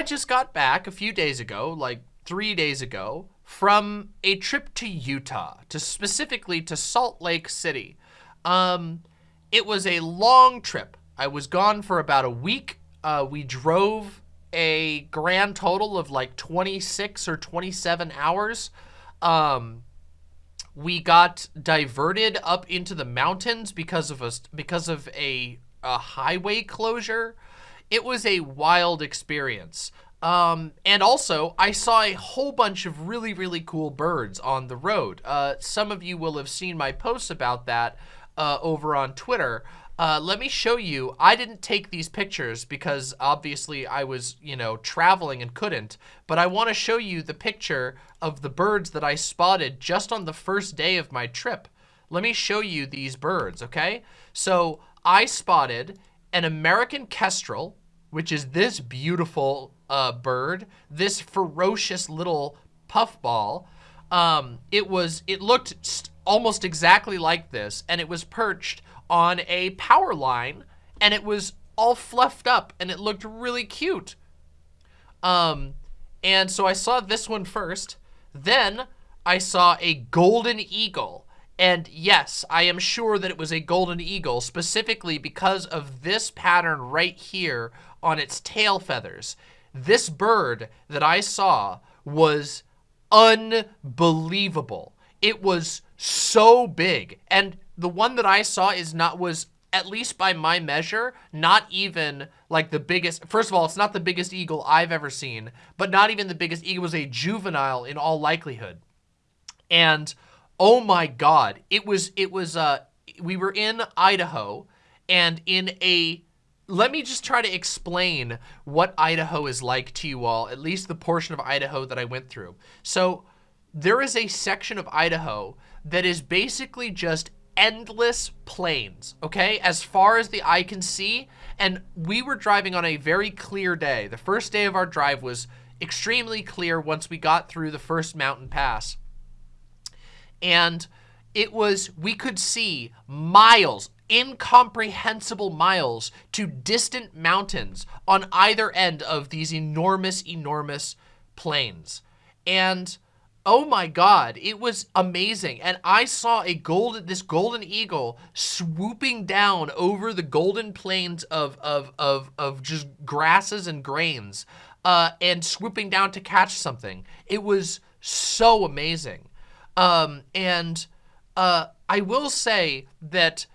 I just got back a few days ago, like three days ago, from a trip to Utah, to specifically to Salt Lake City. Um, it was a long trip. I was gone for about a week. Uh, we drove a grand total of like 26 or 27 hours. Um, we got diverted up into the mountains because of a because of a, a highway closure. It was a wild experience. Um, and also, I saw a whole bunch of really, really cool birds on the road. Uh, some of you will have seen my posts about that uh, over on Twitter. Uh, let me show you. I didn't take these pictures because obviously I was, you know, traveling and couldn't. But I want to show you the picture of the birds that I spotted just on the first day of my trip. Let me show you these birds, okay? So I spotted an American kestrel, which is this beautiful uh, bird, this ferocious little puffball. Um, it was, it looked almost exactly like this, and it was perched on a power line and it was all fluffed up and it looked really cute. Um, and so I saw this one first. Then I saw a golden eagle. And yes, I am sure that it was a golden eagle specifically because of this pattern right here on its tail feathers. This bird that I saw was unbelievable. It was so big. And the one that I saw is not was at least by my measure, not even like the biggest. First of all, it's not the biggest eagle I've ever seen, but not even the biggest eagle. Was a juvenile in all likelihood. And oh my God, it was, it was, uh, we were in Idaho and in a, let me just try to explain what Idaho is like to you all, at least the portion of Idaho that I went through. So there is a section of Idaho that is basically just endless plains, okay? As far as the eye can see. And we were driving on a very clear day. The first day of our drive was extremely clear once we got through the first mountain pass. And it was, we could see miles, incomprehensible miles to distant mountains on either end of these enormous, enormous plains. And Oh my God, it was amazing. And I saw a golden, this golden eagle swooping down over the golden plains of, of, of, of just grasses and grains uh, and swooping down to catch something. It was so amazing. Um, and uh, I will say that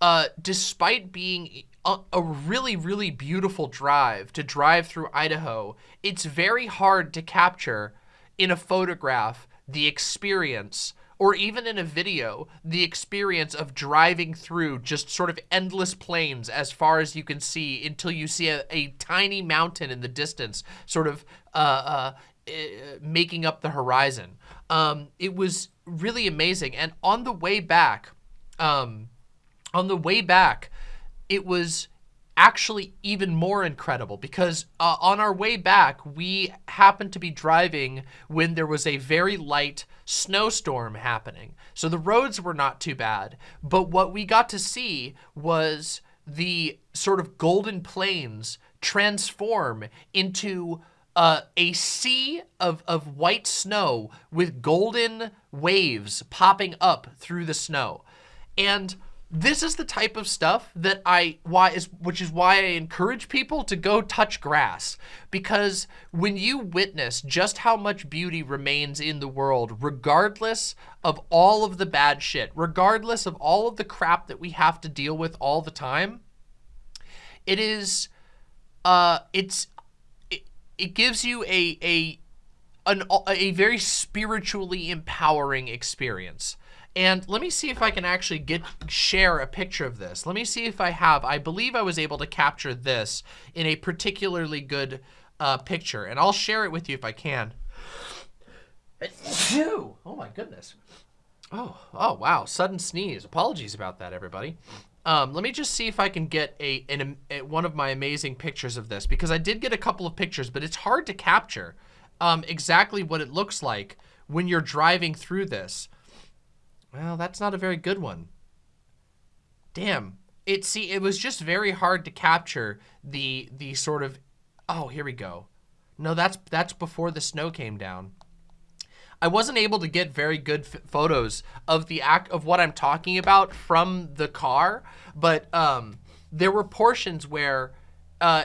uh, despite being a, a really, really beautiful drive to drive through Idaho, it's very hard to capture in a photograph the experience or even in a video, the experience of driving through just sort of endless plains as far as you can see until you see a, a tiny mountain in the distance sort of uh, uh, uh, making up the horizon. Um, it was really amazing. And on the way back, um, on the way back, it was actually even more incredible because uh, on our way back, we happened to be driving when there was a very light snowstorm happening. So the roads were not too bad. But what we got to see was the sort of golden plains transform into uh, a sea of, of white snow with golden waves popping up through the snow. And this is the type of stuff that I why is which is why I encourage people to go touch grass. Because when you witness just how much beauty remains in the world regardless of all of the bad shit regardless of all of the crap that we have to deal with all the time it is uh it's it, it gives you a a an a very spiritually empowering experience and let me see if I can actually get share a picture of this. Let me see if I have. I believe I was able to capture this in a particularly good uh, picture. And I'll share it with you if I can. Oh my goodness. Oh, oh wow, sudden sneeze. Apologies about that, everybody. Um, let me just see if I can get a, an, a, one of my amazing pictures of this because I did get a couple of pictures, but it's hard to capture um, exactly what it looks like when you're driving through this. Well, that's not a very good one. Damn. It see it was just very hard to capture the the sort of oh, here we go. No, that's that's before the snow came down. I wasn't able to get very good photos of the act of what I'm talking about from the car, but um, there were portions where uh,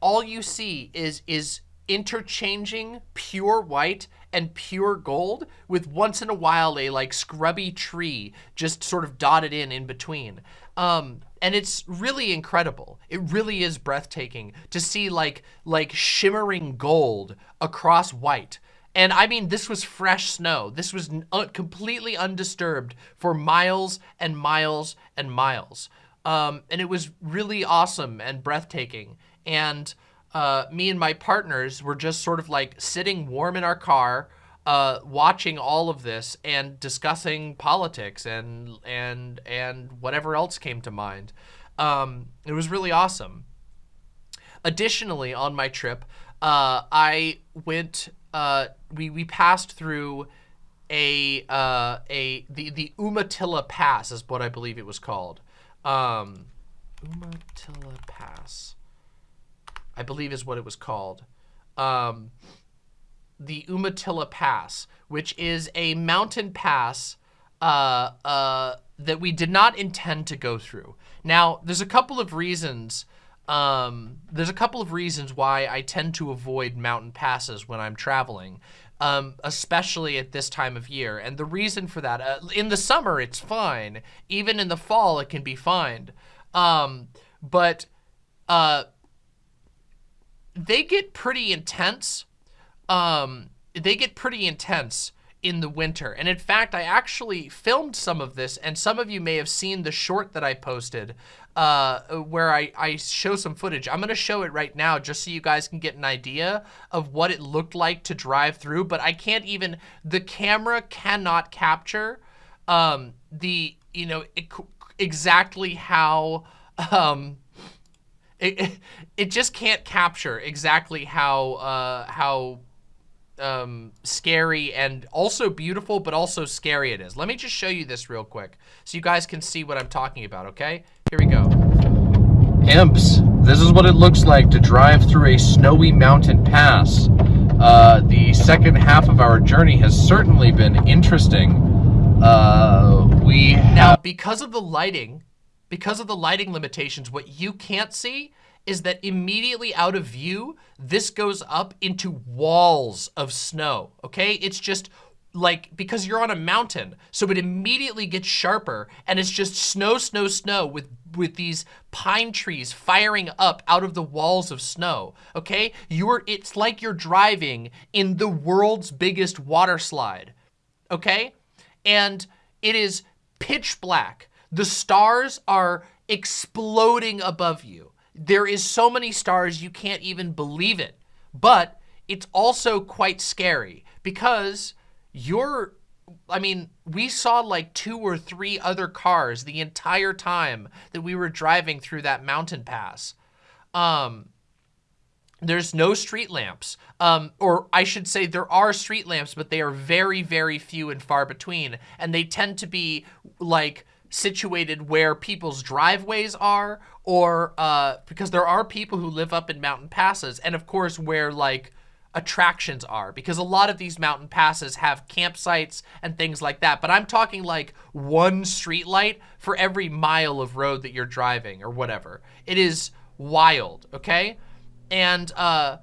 all you see is is interchanging pure white and pure gold with once in a while a like scrubby tree just sort of dotted in in between. Um, and it's really incredible. It really is breathtaking to see like like shimmering gold across white. And I mean, this was fresh snow. This was uh, completely undisturbed for miles and miles and miles. Um, and it was really awesome and breathtaking. And uh, me and my partners were just sort of like sitting warm in our car, uh, watching all of this and discussing politics and and and whatever else came to mind. Um, it was really awesome. Additionally, on my trip, uh, I went. Uh, we we passed through a uh, a the the Umatilla Pass is what I believe it was called. Um, Umatilla Pass. I believe is what it was called. Um, the Umatilla Pass, which is a mountain pass uh, uh, that we did not intend to go through. Now, there's a couple of reasons. Um, there's a couple of reasons why I tend to avoid mountain passes when I'm traveling, um, especially at this time of year. And the reason for that, uh, in the summer, it's fine. Even in the fall, it can be fine. Um, but uh, they get pretty intense. Um, they get pretty intense in the winter. And in fact, I actually filmed some of this, and some of you may have seen the short that I posted uh, where I, I show some footage. I'm going to show it right now just so you guys can get an idea of what it looked like to drive through. But I can't even, the camera cannot capture um, the, you know, exactly how, um, it, it, just can't capture exactly how uh, how um, scary and also beautiful, but also scary it is. Let me just show you this real quick so you guys can see what I'm talking about, okay? Here we go. Imps, this is what it looks like to drive through a snowy mountain pass. Uh, the second half of our journey has certainly been interesting. Uh, we Now, because of the lighting, because of the lighting limitations, what you can't see is that immediately out of view, this goes up into walls of snow, okay? It's just like, because you're on a mountain, so it immediately gets sharper and it's just snow, snow, snow with, with these pine trees firing up out of the walls of snow, okay? You're, it's like you're driving in the world's biggest water slide, okay? And it is pitch black. The stars are exploding above you. There is so many stars you can't even believe it. But it's also quite scary because you're I mean, we saw like two or three other cars the entire time that we were driving through that mountain pass. Um, there's no street lamps. Um, or I should say there are street lamps, but they are very, very few and far between. And they tend to be like situated where people's driveways are or uh, because there are people who live up in mountain passes and of course where like attractions are because a lot of these mountain passes have campsites and things like that. But I'm talking like one street light for every mile of road that you're driving or whatever. It is wild okay? And uh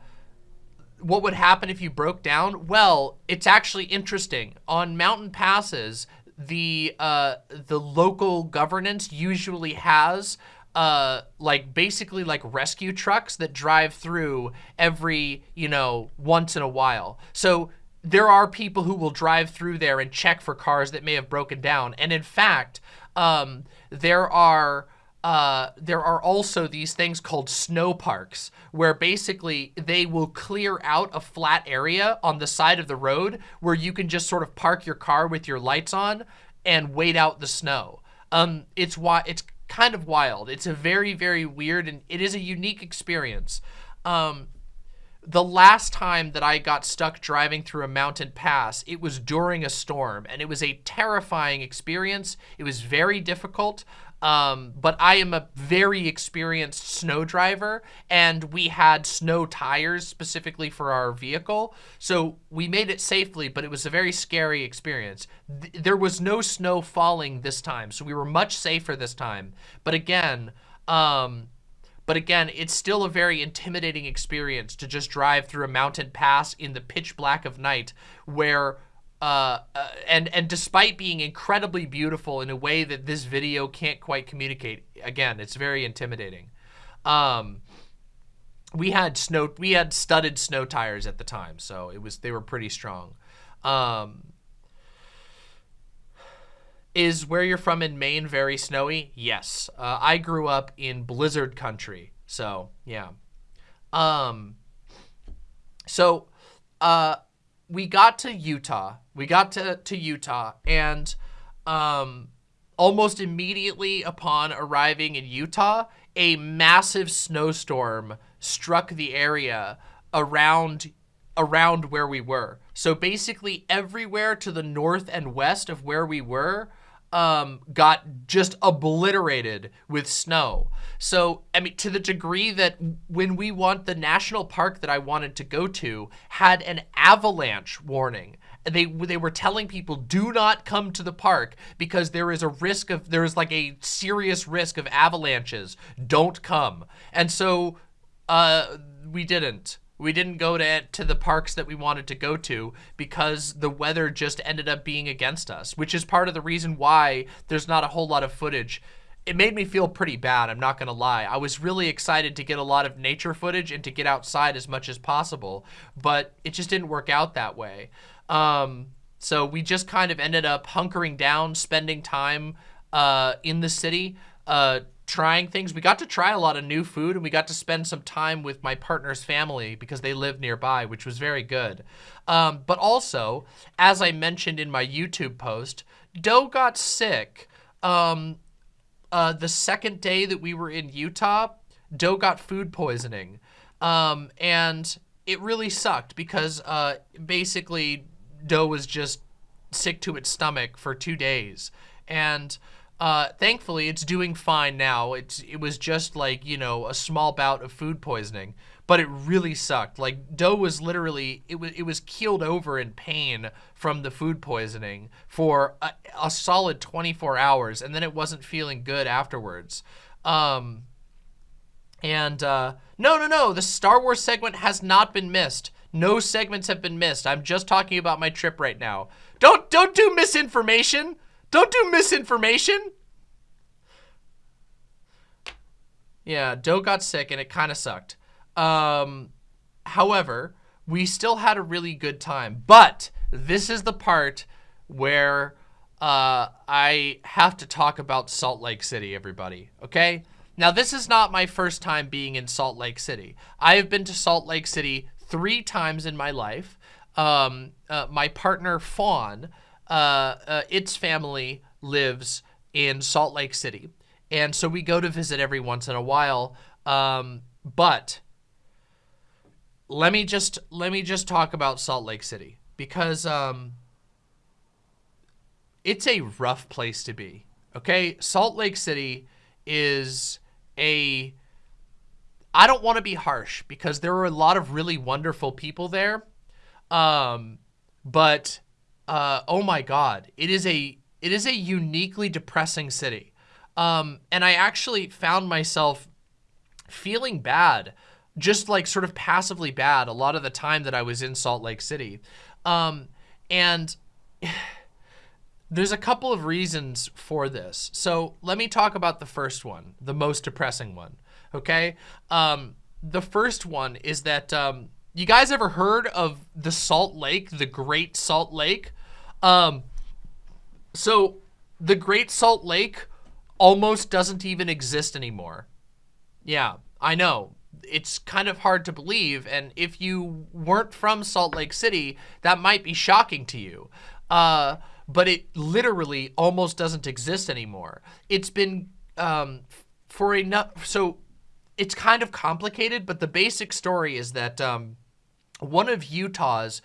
what would happen if you broke down? Well it's actually interesting. On mountain passes the uh, the local governance usually has uh, like basically like rescue trucks that drive through every, you know, once in a while. So there are people who will drive through there and check for cars that may have broken down. And in fact, um, there are uh, there are also these things called snow parks where basically they will clear out a flat area on the side of the road where you can just sort of park your car with your lights on and wait out the snow. Um, it's why it's kind of wild. It's a very, very weird and it is a unique experience. Um, the last time that I got stuck driving through a mountain pass, it was during a storm and it was a terrifying experience. It was very difficult. Um, but I am a very experienced snow driver and we had snow tires specifically for our vehicle. So we made it safely, but it was a very scary experience. Th there was no snow falling this time, so we were much safer this time. But again, um, but again, it's still a very intimidating experience to just drive through a mountain pass in the pitch black of night where uh, uh, and and despite being incredibly beautiful in a way that this video can't quite communicate, again, it's very intimidating. Um, we had snow, we had studded snow tires at the time, so it was they were pretty strong. Um, is where you're from in Maine very snowy? Yes. Uh, I grew up in blizzard country. So, yeah. Um, so, uh, we got to Utah. We got to, to Utah and, um, almost immediately upon arriving in Utah, a massive snowstorm struck the area around around where we were. So basically everywhere to the north and west of where we were um, got just obliterated with snow. So, I mean, to the degree that when we want the national park that I wanted to go to had an avalanche warning. They, they were telling people do not come to the park because there is a risk of, there is like a serious risk of avalanches. Don't come. And so, uh, we didn't. We didn't go to, to the parks that we wanted to go to because the weather just ended up being against us, which is part of the reason why there's not a whole lot of footage. It made me feel pretty bad, I'm not to lie. I was really excited to get a lot of nature footage and to get outside as much as possible, but it just didn't work out that way. Um, so we just kind of ended up hunkering down, spending time uh, in the city, uh, trying things. We got to try a lot of new food and we got to spend some time with my partner's family because they live nearby, which was very good. Um, but also, as I mentioned in my YouTube post, Doe got sick. Um, uh, the second day that we were in Utah, Doe got food poisoning. Um, and it really sucked because uh, basically Doe was just sick to its stomach for two days. And uh, thankfully, it's doing fine now. It's It was just like, you know, a small bout of food poisoning, but it really sucked. Like, Doe was literally, it was, it was keeled over in pain from the food poisoning for a, a solid 24 hours, and then it wasn't feeling good afterwards. Um, and, uh, no, no, no, the Star Wars segment has not been missed. No segments have been missed. I'm just talking about my trip right now. Don't, don't do misinformation. Don't do misinformation. Yeah, Doe got sick and it kind of sucked. Um, however, we still had a really good time. But this is the part where uh, I have to talk about Salt Lake City, everybody, okay? Now, this is not my first time being in Salt Lake City. I have been to Salt Lake City three times in my life. Um, uh, my partner, Fawn, uh, uh, its family lives in Salt Lake City. And so we go to visit every once in a while. Um, but let me just let me just talk about Salt Lake City because um, it's a rough place to be. Okay, Salt Lake City is a I don't want to be harsh because there are a lot of really wonderful people there. Um, but uh, oh my God, it is a it is a uniquely depressing city. Um, and I actually found myself feeling bad, just like sort of passively bad a lot of the time that I was in Salt Lake City. Um, and there's a couple of reasons for this. So let me talk about the first one, the most depressing one, okay? Um, the first one is that um, you guys ever heard of the Salt Lake, the Great Salt Lake? Um, so the Great Salt Lake almost doesn't even exist anymore. Yeah, I know. It's kind of hard to believe, and if you weren't from Salt Lake City, that might be shocking to you. Uh, but it literally almost doesn't exist anymore. It's been um, for enough, so it's kind of complicated, but the basic story is that um, one of Utah's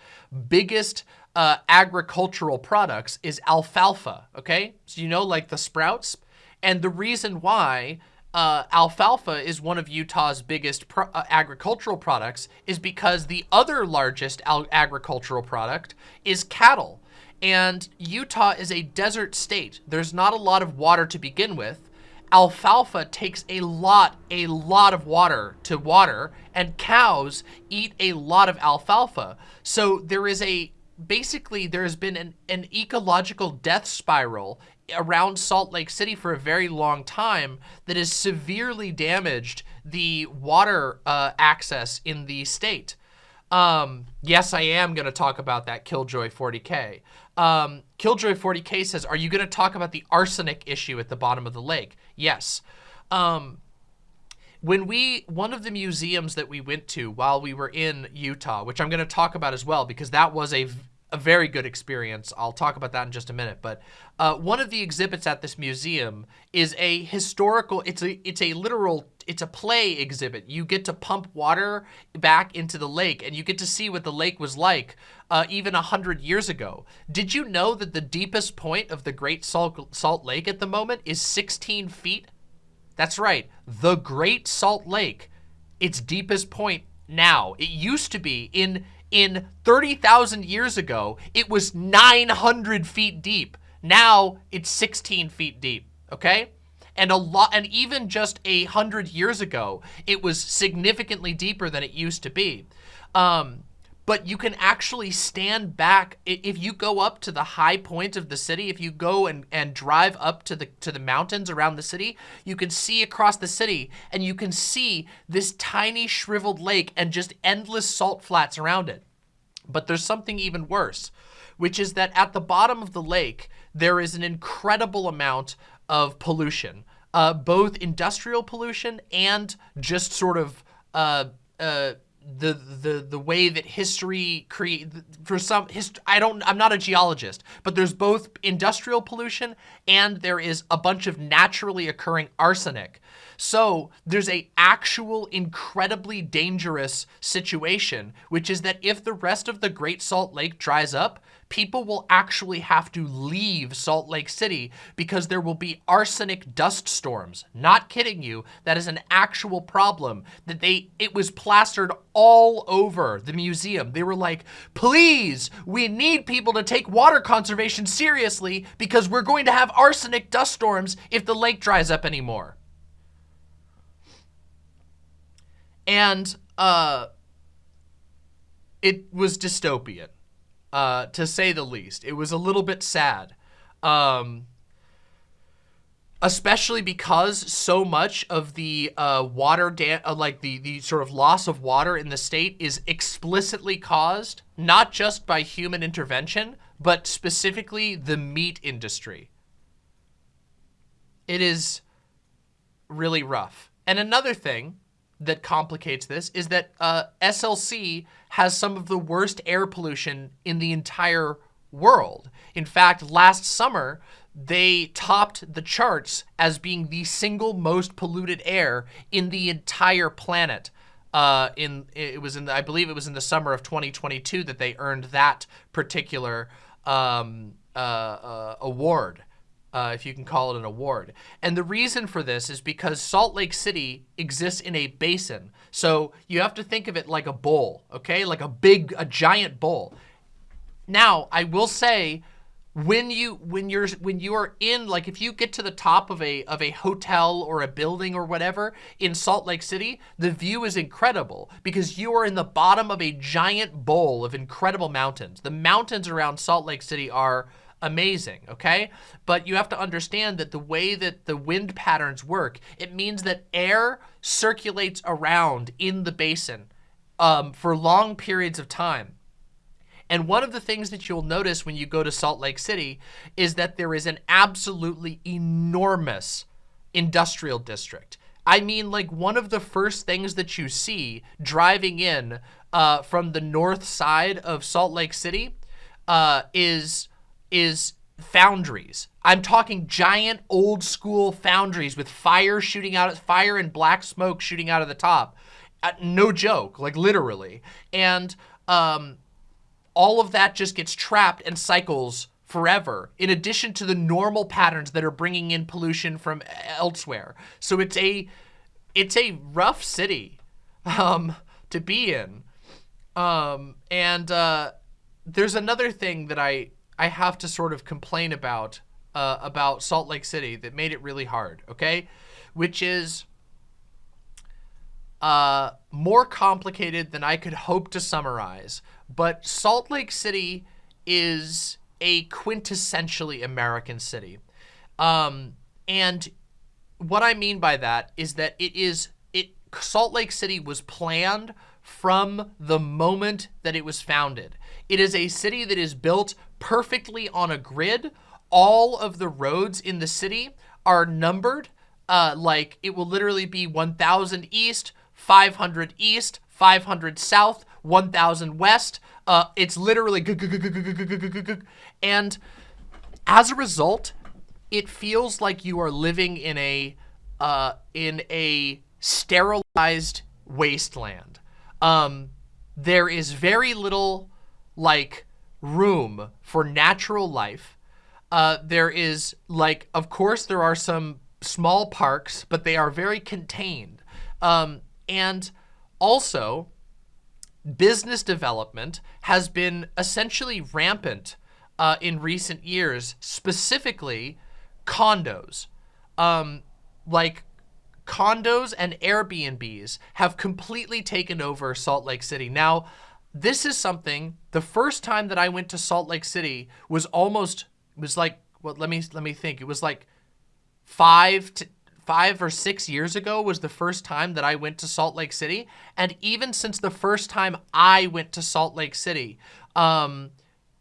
biggest uh, agricultural products is alfalfa, okay? So you know, like the sprouts, And the reason why uh, alfalfa is one of Utah's biggest pro uh, agricultural products is because the other largest agricultural product is cattle. And Utah is a desert state. There's not a lot of water to begin with. Alfalfa takes a lot, a lot of water to water, and cows eat a lot of alfalfa. So there is a, basically there has been an, an ecological death spiral around Salt Lake City for a very long time that has severely damaged the water uh, access in the state. Um, yes, I am going to talk about that Killjoy 40K. Um, Killjoy 40K says, are you going to talk about the arsenic issue at the bottom of the lake? Yes. Um, when we, one of the museums that we went to while we were in Utah, which I'm going to talk about as well, because that was a a very good experience. I'll talk about that in just a minute. But uh, one of the exhibits at this museum is a historical, it's a, it's a literal, it's a play exhibit. You get to pump water back into the lake and you get to see what the lake was like uh, even a hundred years ago. Did you know that the deepest point of the Great Salt, Salt Lake at the moment is 16 feet? That's right, the Great Salt Lake, its deepest point now. It used to be in in 30,000 years ago, it was 900 feet deep. Now it's 16 feet deep, okay? And a lot, and even just a hundred years ago, it was significantly deeper than it used to be. Um, but you can actually stand back if you go up to the high point of the city if you go and and drive up to the to the mountains around the city you can see across the city and you can see this tiny shriveled lake and just endless salt flats around it but there's something even worse which is that at the bottom of the lake there is an incredible amount of pollution uh, both industrial pollution and just sort of uh, uh, the the the way that history create for some hist I don't I'm not a geologist but there's both industrial pollution and there is a bunch of naturally occurring arsenic. So there's a actual incredibly dangerous situation which is that if the rest of the Great Salt Lake dries up people will actually have to leave Salt Lake City because there will be arsenic dust storms. Not kidding you. That is an actual problem that they, it was plastered all over the museum. They were like, please, we need people to take water conservation seriously because we're going to have arsenic dust storms if the lake dries up anymore. And, uh, it was dystopian uh, to say the least. It was a little bit sad. Um, especially because so much of the uh, water, uh, like the, the sort of loss of water in the state is explicitly caused, not just by human intervention, but specifically the meat industry. It is really rough. And another thing that complicates this is that uh, SLC has some of the worst air pollution in the entire world. In fact, last summer, they topped the charts as being the single most polluted air in the entire planet. Uh, in it was in the, I believe it was in the summer of 2022 that they earned that particular um, uh, uh, award uh, if you can call it an award. And the reason for this is because Salt Lake City exists in a basin. So you have to think of it like a bowl, okay? Like a big, a giant bowl. Now, I will say, when you when you're when you are in like if you get to the top of a of a hotel or a building or whatever in Salt Lake City the view is incredible because you are in the bottom of a giant bowl of incredible mountains the mountains around Salt Lake City are amazing, okay? But you have to understand that the way that the wind patterns work, it means that air circulates around in the basin um, for long periods of time. And one of the things that you'll notice when you go to Salt Lake City is that there is an absolutely enormous industrial district. I mean, like one of the first things that you see driving in uh, from the north side of Salt Lake City uh, is is foundries. I'm talking giant old school foundries with fire shooting out, fire and black smoke shooting out of the top. Uh, no joke, like literally. And um, all of that just gets trapped and cycles forever, in addition to the normal patterns that are bringing in pollution from elsewhere. So it's a, it's a rough city um, to be in. Um, and uh, there's another thing that I, I have to sort of complain about, uh, about Salt Lake City that made it really hard, okay? Which is uh, more complicated than I could hope to summarize. But Salt Lake City is a quintessentially American city. Um, and what I mean by that is that it is, it Salt Lake City was planned from the moment that it was founded. It is a city that is built perfectly on a grid. All of the roads in the city are numbered. Uh, like it will literally be 1000 east, 500 east, 500 south, 1000 west. Uh, it's literally and as a result, it feels like you are living in a uh, in a sterilized wasteland. Um, there is very little like room for natural life. Uh, there is like, of course, there are some small parks, but they are very contained. Um, and also, business development has been essentially rampant uh, in recent years, specifically condos. Um, like condos and Airbnbs have completely taken over Salt Lake City. Now, this is something, the first time that I went to Salt Lake City was almost, was like, well, let me, let me think. It was like five to, five or six years ago was the first time that I went to Salt Lake City. And even since the first time I went to Salt Lake City, um,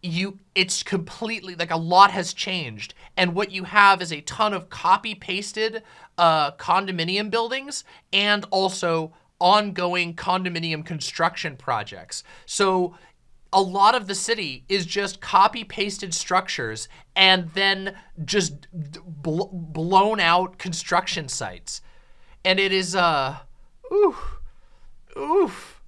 you it's completely like a lot has changed and what you have is a ton of copy pasted uh, condominium buildings and also ongoing condominium construction projects so a lot of the city is just copy pasted structures and then just bl blown out construction sites. And it is, uh, oof, oof.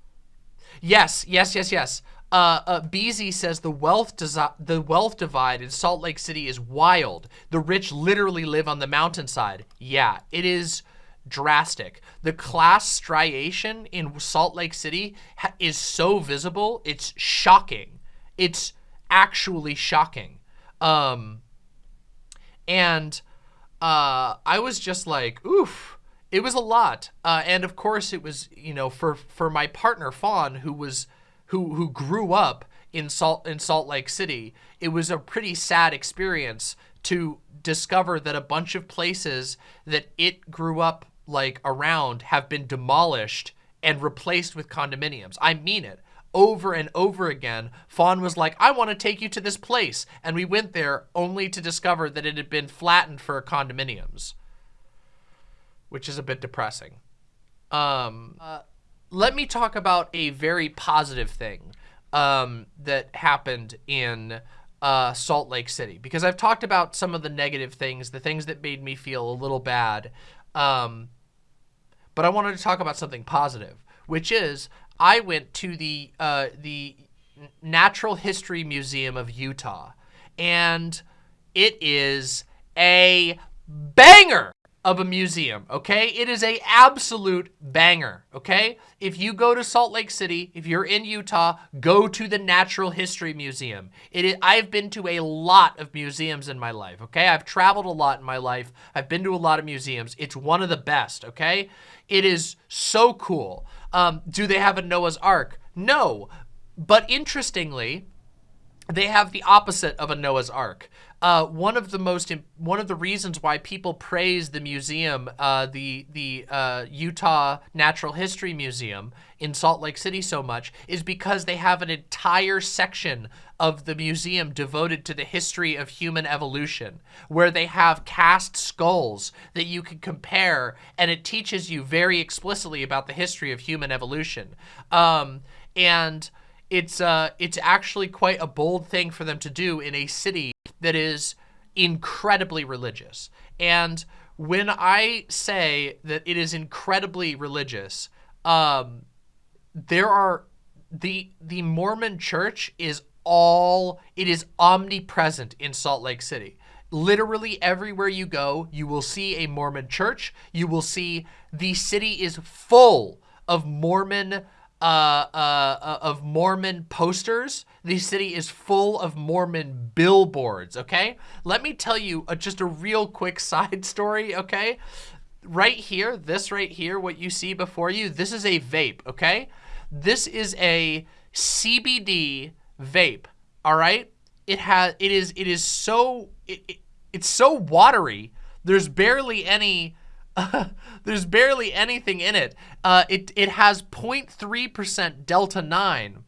Yes, yes, yes, yes. Uh, uh, BZ says the wealth the wealth divide in Salt Lake City is wild. The rich literally live on the mountainside. Yeah, it is drastic. The class striation in Salt Lake City is so visible, it's shocking. It's actually shocking. Um, and uh, I was just like, oof, it was a lot. Uh, and of course it was, you know, for, for my partner Fawn, who was, who, who grew up in Salt, in Salt Lake City, it was a pretty sad experience to discover that a bunch of places that it grew up like around have been demolished and replaced with condominiums. I mean it. Over and over again, Fawn was like, I want to take you to this place. And we went there only to discover that it had been flattened for condominiums, which is a bit depressing. Um, uh, let me talk about a very positive thing um, that happened in uh, Salt Lake City because I've talked about some of the negative things, the things that made me feel a little bad. Um, but I wanted to talk about something positive, which is I went to the uh, the Natural History Museum of Utah, and it is a banger of a museum, okay? It is a absolute banger, okay? If you go to Salt Lake City, if you're in Utah, go to the Natural History Museum. It is, I've been to a lot of museums in my life, okay? I've traveled a lot in my life. I've been to a lot of museums. It's one of the best, okay? It is so cool. Um, do they have a Noah's Ark? No. But interestingly, they have the opposite of a Noah's Ark uh, one of the most one of the reasons why people praise the museum, uh, the the uh, Utah Natural History Museum in Salt Lake City so much is because they have an entire section of the museum devoted to the history of human evolution, where they have cast skulls that you can compare, and it teaches you very explicitly about the history of human evolution. Um, and it's uh, it's actually quite a bold thing for them to do in a city that is incredibly religious. And when I say that it is incredibly religious, um, there are the the Mormon church is all, it is omnipresent in Salt Lake City. Literally everywhere you go, you will see a Mormon church. You will see the city is full of Mormon uh, uh, uh, of Mormon posters. The city is full of Mormon billboards, okay? Let me tell you a, just a real quick side story, okay? Right here, this right here, what you see before you, this is a vape, okay? This is a CBD vape, all right? It has, it is, it is so, it, it, it's so watery. There's barely any there's barely anything in it. Uh, it, it has 0.3% Delta 9.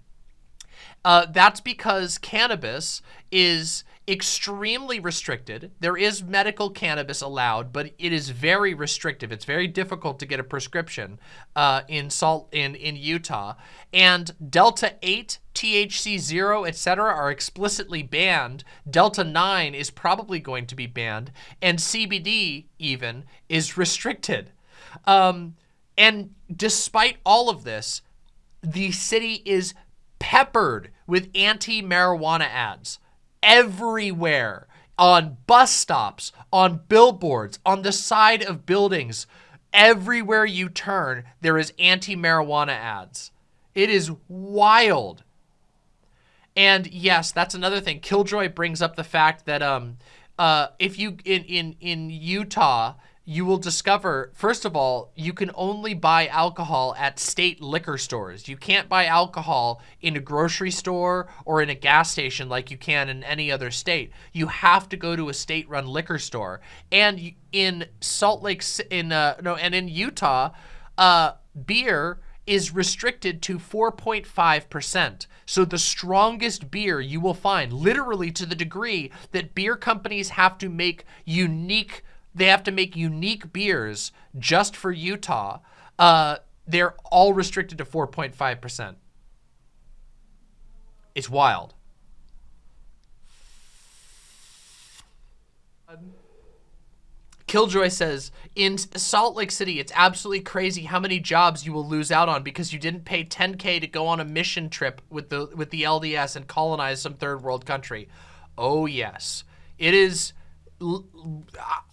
Uh, that's because cannabis is extremely restricted. There is medical cannabis allowed, but it is very restrictive. It's very difficult to get a prescription uh, in salt in in Utah. And Delta 8, THC-O, etc. are explicitly banned. Delta 9 is probably going to be banned, and CBD even is restricted. Um, and despite all of this, the city is peppered with anti-marijuana ads everywhere on bus stops, on billboards, on the side of buildings. Everywhere you turn, there is anti-marijuana ads. It is wild. And yes, that's another thing. Killjoy brings up the fact that um, uh, if you in in in Utah, you will discover, first of all, you can only buy alcohol at state liquor stores. You can't buy alcohol in a grocery store or in a gas station like you can in any other state. You have to go to a state-run liquor store. And in Salt Lake, in uh, no, and in Utah, uh, beer is restricted to 4.5%. So the strongest beer you will find, literally to the degree that beer companies have to make unique they have to make unique beers just for Utah. Uh, they're all restricted to 4.5%. It's wild. Killjoy says, in Salt Lake City, it's absolutely crazy how many jobs you will lose out on because you didn't pay 10K to go on a mission trip with the with the LDS and colonize some third world country. Oh, yes. It is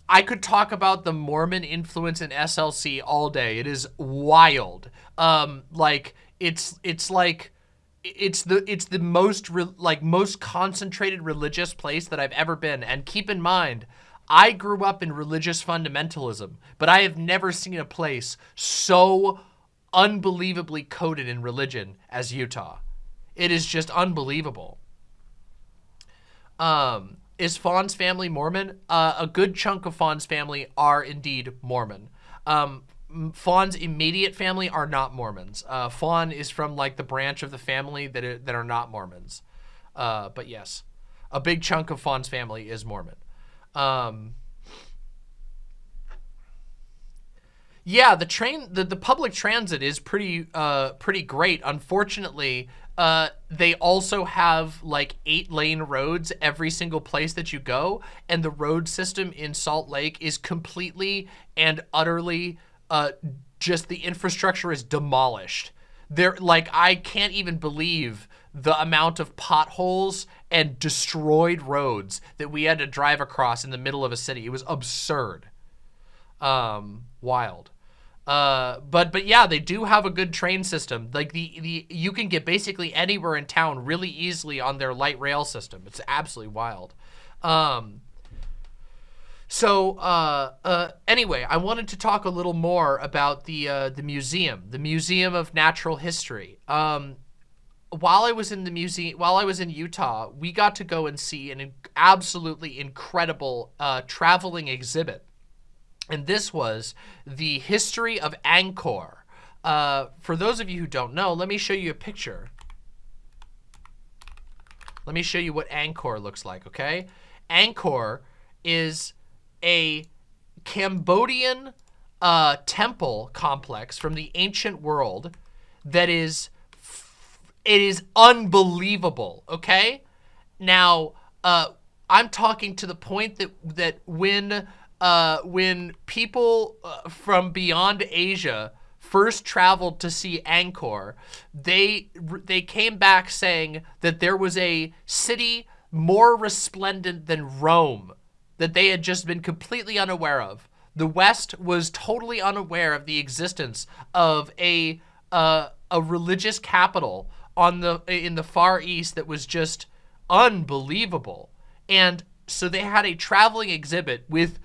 I could talk about the Mormon influence in SLC all day. It is wild. Um, like it's it's like it's the it's the most like most concentrated religious place that I've ever been. And keep in mind, I grew up in religious fundamentalism, but I have never seen a place so unbelievably coded in religion as Utah. It is just unbelievable. Um, is Fawn's family Mormon? Uh, a good chunk of Fawn's family are indeed Mormon. Um, Fawn's immediate family are not Mormons. Uh, Fawn is from like the branch of the family that are, that are not Mormons. Uh, but yes, a big chunk of Fawn's family is Mormon. Um, yeah, the train, the, the public transit is pretty, uh, pretty great. Unfortunately, uh, they also have like eight lane roads every single place that you go. And the road system in Salt Lake is completely and utterly uh, just the infrastructure is demolished. There, like, I can't even believe the amount of potholes and destroyed roads that we had to drive across in the middle of a city. It was absurd. Um, wild. Uh, but but yeah, they do have a good train system. Like the the you can get basically anywhere in town really easily on their light rail system. It's absolutely wild. Um, so uh, uh, anyway, I wanted to talk a little more about the uh, the museum, the Museum of Natural History. Um, while I was in the museum, while I was in Utah, we got to go and see an absolutely incredible uh, traveling exhibit and this was the history of Angkor. Uh, for those of you who don't know, let me show you a picture. Let me show you what Angkor looks like, okay? Angkor is a Cambodian uh, temple complex from the ancient world that is, it is unbelievable, okay? Now, uh, I'm talking to the point that, that when uh, when people uh, from beyond Asia first traveled to see Angkor, they they came back saying that there was a city more resplendent than Rome that they had just been completely unaware of. The West was totally unaware of the existence of a uh, a religious capital on the in the Far East that was just unbelievable. And so they had a traveling exhibit with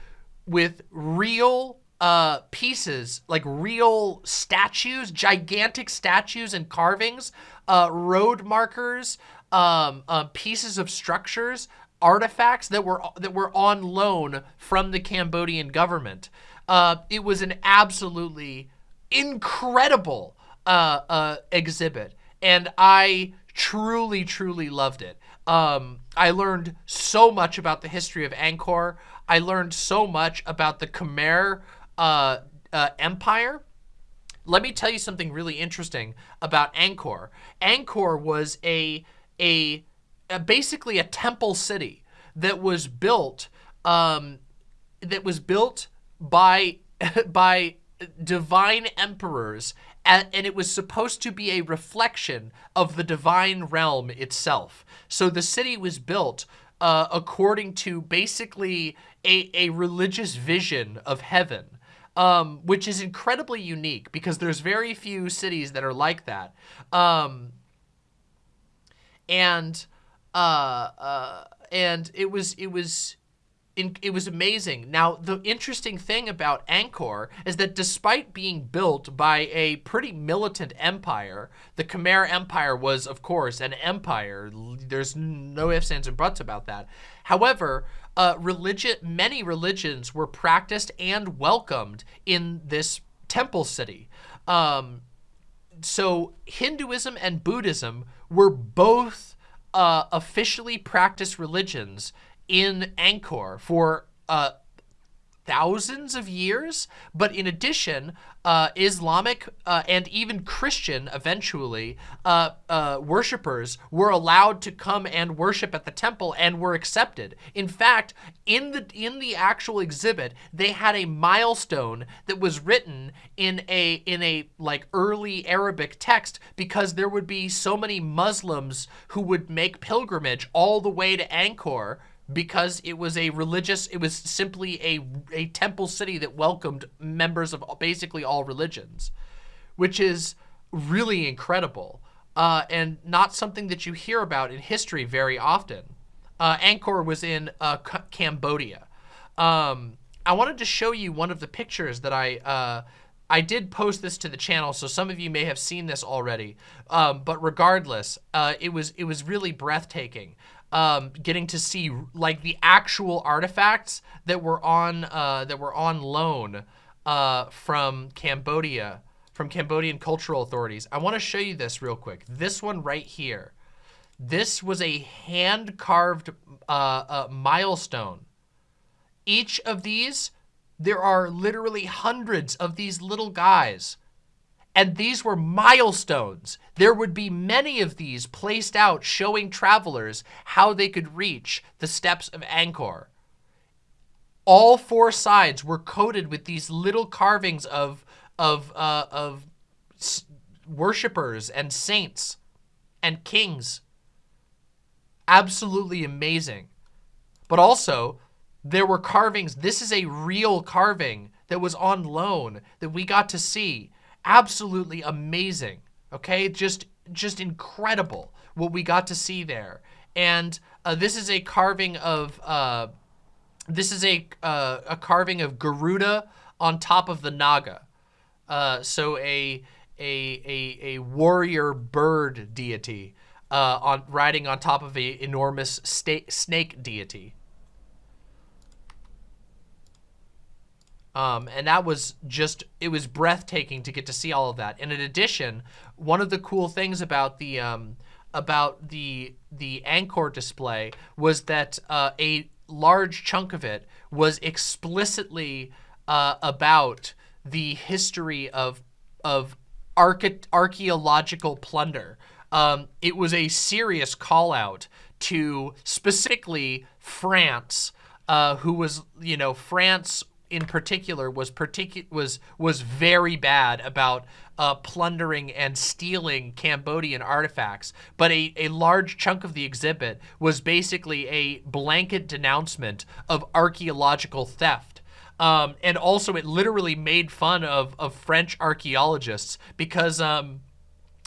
with real uh, pieces, like real statues, gigantic statues and carvings, uh, road markers, um, uh, pieces of structures, artifacts that were that were on loan from the Cambodian government. Uh, it was an absolutely incredible uh, uh, exhibit, and I truly, truly loved it. Um, I learned so much about the history of Angkor. I learned so much about the Khmer uh, uh, Empire. Let me tell you something really interesting about Angkor. Angkor was a, a, a basically a temple city that was built um, that was built by by divine emperors and, and, it was supposed to be a reflection of the divine realm itself. So the city was built uh, according to basically a, a religious vision of heaven, um, which is incredibly unique because there's very few cities that are like that. Um, and uh, uh, and it was it was it was amazing. Now, the interesting thing about Angkor is that despite being built by a pretty militant empire, the Khmer Empire was, of course, an empire. There's no ifs, ands, and buts about that. However, uh, religion, many religions were practiced and welcomed in this temple city. Um, so Hinduism and Buddhism were both uh, officially practiced religions in Angkor for uh, thousands of years. But in addition, uh, Islamic uh, and even Christian, eventually, uh, uh, worshippers were allowed to come and worship at the temple and were accepted. In fact, in the in the actual exhibit, they had a milestone that was written in a in a like early Arabic text because there would be so many Muslims who would make pilgrimage all the way to Angkor because it was a religious, it was simply a, a temple city that welcomed members of basically all religions, which is really incredible uh, and not something that you hear about in history very often. Uh, Angkor was in uh, Cambodia. Um, I wanted to show you one of the pictures that I, uh, I did post this to the channel, so some of you may have seen this already. Um, but regardless, uh, it was it was really breathtaking um, getting to see like the actual artifacts that were on uh, that were on loan uh, from Cambodia, from Cambodian cultural authorities. I want to show you this real quick. This one right here. This was a hand-carved uh, uh milestone. Each of these, there are literally hundreds of these little guys and these were milestones. There would be many of these placed out showing travelers how they could reach the steps of Angkor. All four sides were coated with these little carvings of, of, uh, of worshippers and saints and kings. Absolutely amazing. But also, there were carvings. This is a real carving that was on loan that we got to see absolutely amazing. Okay, just just incredible what we got to see there. And uh, this is a carving of uh, this is a uh, a carving of Garuda on top of the Naga. Uh, so a a a a warrior bird deity uh, on riding on top of a enormous snake deity. Um, and that was just, it was breathtaking to get to see all of that. And in addition, one of the cool things about the, um, about the, the Angkor display was that uh, a large chunk of it was explicitly uh, about the history of, of archaeological plunder. Um, it was a serious call out to specifically France, uh, who was, you know, France in particular was particu was was very bad about uh, plundering and stealing Cambodian artifacts, but a, a large chunk of the exhibit was basically a blanket denouncement of archaeological theft. Um, and also it literally made fun of, of French archaeologists because um,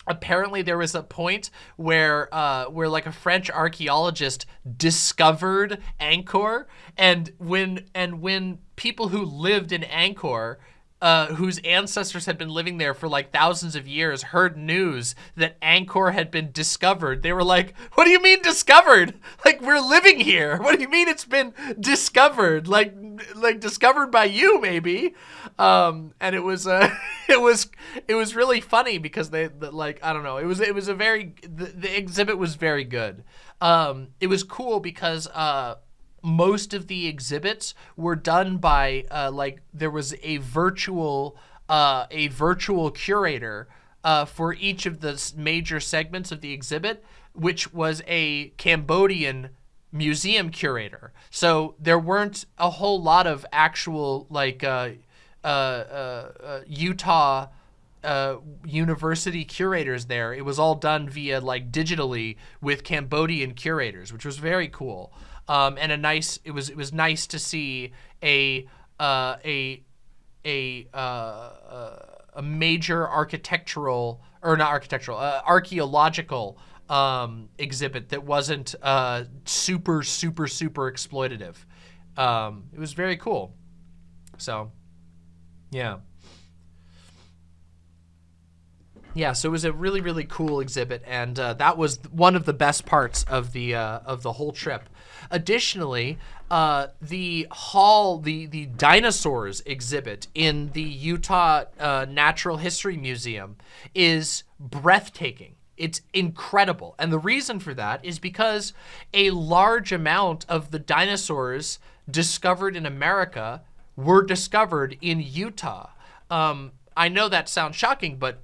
apparently there was a point where uh, where like a French archaeologist discovered Angkor and when and when people who lived in Angkor uh, whose ancestors had been living there for like thousands of years heard news that Angkor had been discovered. They were like, what do you mean discovered? Like, we're living here. What do you mean it's been discovered? Like, like discovered by you, maybe. Um, and it was, uh, it was, it was really funny because they, the, like, I don't know. It was, it was a very, the, the exhibit was very good. Um, it was cool because, uh, most of the exhibits were done by uh, like there was a virtual uh, a virtual curator uh, for each of the major segments of the exhibit, which was a Cambodian museum curator. So there weren't a whole lot of actual like uh, uh, uh, Utah university curators there. It was all done via like digitally with Cambodian curators, which was very cool um, and a nice. It was it was nice to see a uh, a a uh, uh, a major architectural or not architectural uh, archaeological um, exhibit that wasn't uh, super super super exploitative. Um, it was very cool. So, yeah. Yeah, so it was a really, really cool exhibit, and uh, that was one of the best parts of the uh, of the whole trip. Additionally, uh, the hall, the, the dinosaurs exhibit in the Utah uh, Natural History Museum is breathtaking. It's incredible. And the reason for that is because a large amount of the dinosaurs discovered in America were discovered in Utah. Um, I know that sounds shocking, but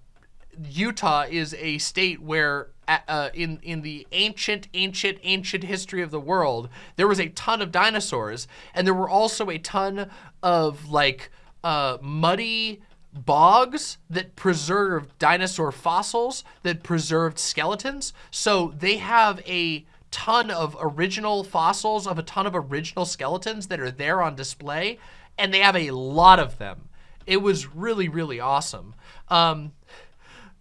Utah is a state where uh, in in the ancient, ancient, ancient history of the world, there was a ton of dinosaurs, and there were also a ton of like uh, muddy bogs that preserved dinosaur fossils, that preserved skeletons. So they have a ton of original fossils of a ton of original skeletons that are there on display, and they have a lot of them. It was really, really awesome. Um,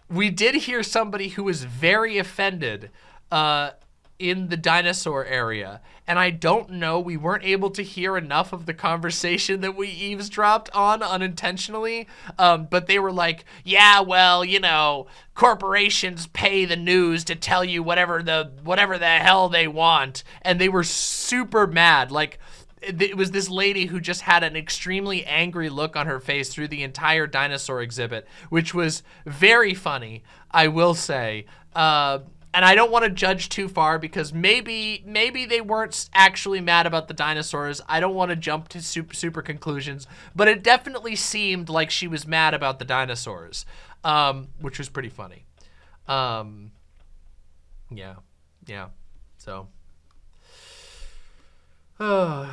we did hear somebody who was very offended uh, in the dinosaur area. And I don't know, we weren't able to hear enough of the conversation that we eavesdropped on unintentionally. Um, but they were like, yeah, well, you know, corporations pay the news to tell you whatever the whatever the hell they want. And they were super mad. Like, it was this lady who just had an extremely angry look on her face through the entire dinosaur exhibit, which was very funny, I will say. Uh, and I don't want to judge too far because maybe maybe they weren't actually mad about the dinosaurs. I don't want to jump to super, super conclusions, but it definitely seemed like she was mad about the dinosaurs, um, which was pretty funny. Um, yeah, yeah. So yeah,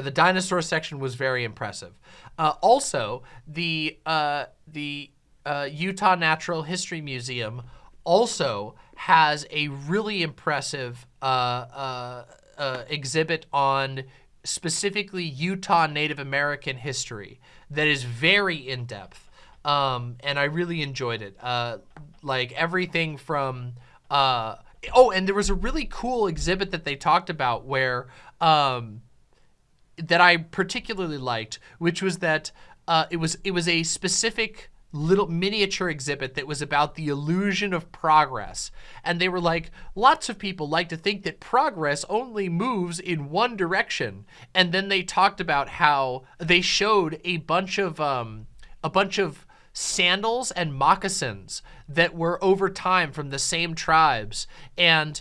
the dinosaur section was very impressive. Uh, also, the uh, the uh, Utah Natural History Museum also has a really impressive uh, uh, uh, exhibit on specifically Utah Native American history that is very in-depth. Um, and I really enjoyed it like everything from uh oh and there was a really cool exhibit that they talked about where um that I particularly liked which was that uh it was it was a specific little miniature exhibit that was about the illusion of progress. And they were like, lots of people like to think that progress only moves in one direction. And then they talked about how they showed a bunch of, um, a bunch of sandals and moccasins that were over time from the same tribes. And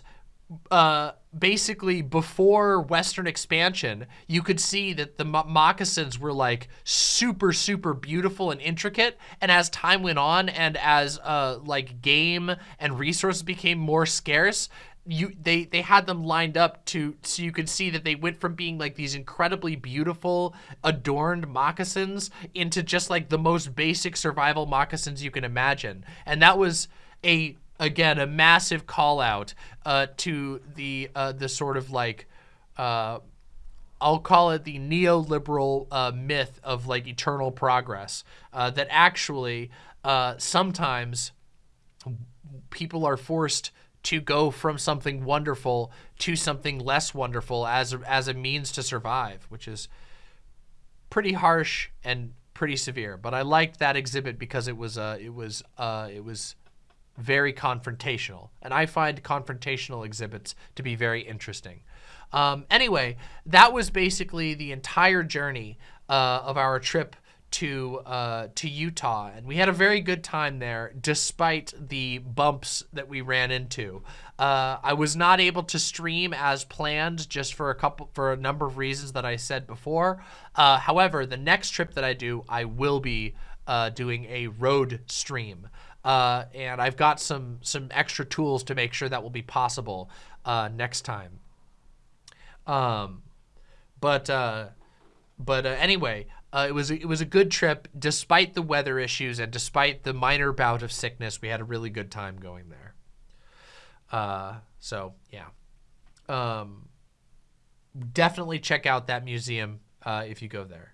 uh, basically before Western expansion, you could see that the mo moccasins were like super, super beautiful and intricate. And as time went on and as uh, like game and resources became more scarce, you they they had them lined up to so you could see that they went from being like these incredibly beautiful adorned moccasins into just like the most basic survival moccasins you can imagine. And that was a again a massive call out uh, to the uh, the sort of like uh, I'll call it the neoliberal uh, myth of like eternal progress uh, that actually uh, sometimes people are forced to go from something wonderful to something less wonderful as a, as a means to survive, which is pretty harsh and pretty severe. But I liked that exhibit because it was uh, it was uh, it was very confrontational, and I find confrontational exhibits to be very interesting. Um, anyway, that was basically the entire journey uh, of our trip to uh, to Utah, and we had a very good time there, despite the bumps that we ran into. Uh, I was not able to stream as planned, just for a couple for a number of reasons that I said before. Uh, however, the next trip that I do, I will be uh, doing a road stream, uh, and I've got some some extra tools to make sure that will be possible uh, next time. Um, but but anyway, uh, it was it was a good trip despite the weather issues and despite the minor bout of sickness. We had a really good time going there. Uh, so yeah, um, definitely check out that museum uh, if you go there.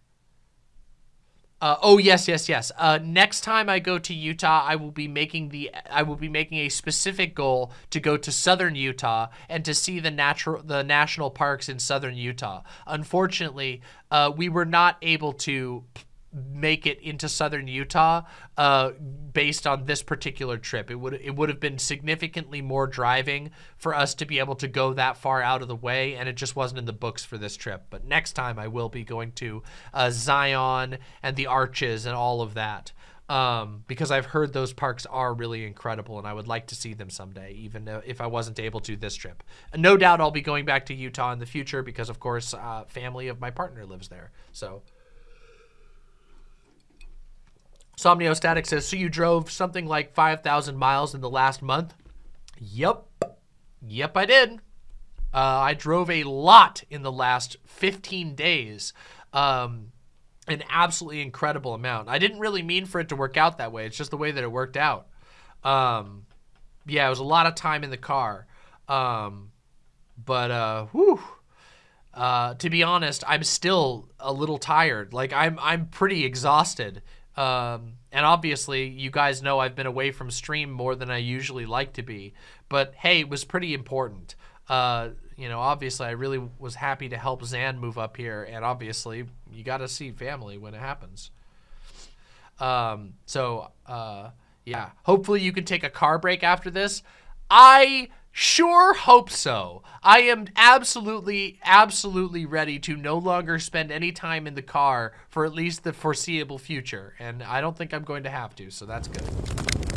Uh, oh yes, yes, yes. Uh, next time I go to Utah, I will be making the I will be making a specific goal to go to southern Utah and to see the natural the national parks in southern Utah. Unfortunately, uh, we were not able to make it into southern Utah uh, based on this particular trip. It would it would have been significantly more driving for us to be able to go that far out of the way, and it just wasn't in the books for this trip. But next time I will be going to uh, Zion and the Arches and all of that. Um, because I've heard those parks are really incredible and I would like to see them someday, even if I wasn't able to this trip. No doubt I'll be going back to Utah in the future because, of course, uh, family of my partner lives there. So Somniostatic says, so you drove something like 5,000 miles in the last month? Yep. Yep, I did. Uh, I drove a lot in the last 15 days. Um, an absolutely incredible amount. I didn't really mean for it to work out that way. It's just the way that it worked out. Um, yeah, it was a lot of time in the car. Um, but, uh, whew. Uh, to be honest, I'm still a little tired. Like I'm, I'm pretty exhausted um, and obviously, you guys know I've been away from stream more than I usually like to be. But hey, it was pretty important. Uh, you know, obviously, I really was happy to help Zan move up here. And obviously, you got to see family when it happens. Um, so, uh, yeah, hopefully you can take a car break after this. I Sure hope so. I am absolutely, absolutely ready to no longer spend any time in the car for at least the foreseeable future. And I don't think I'm going to have to, so that's good.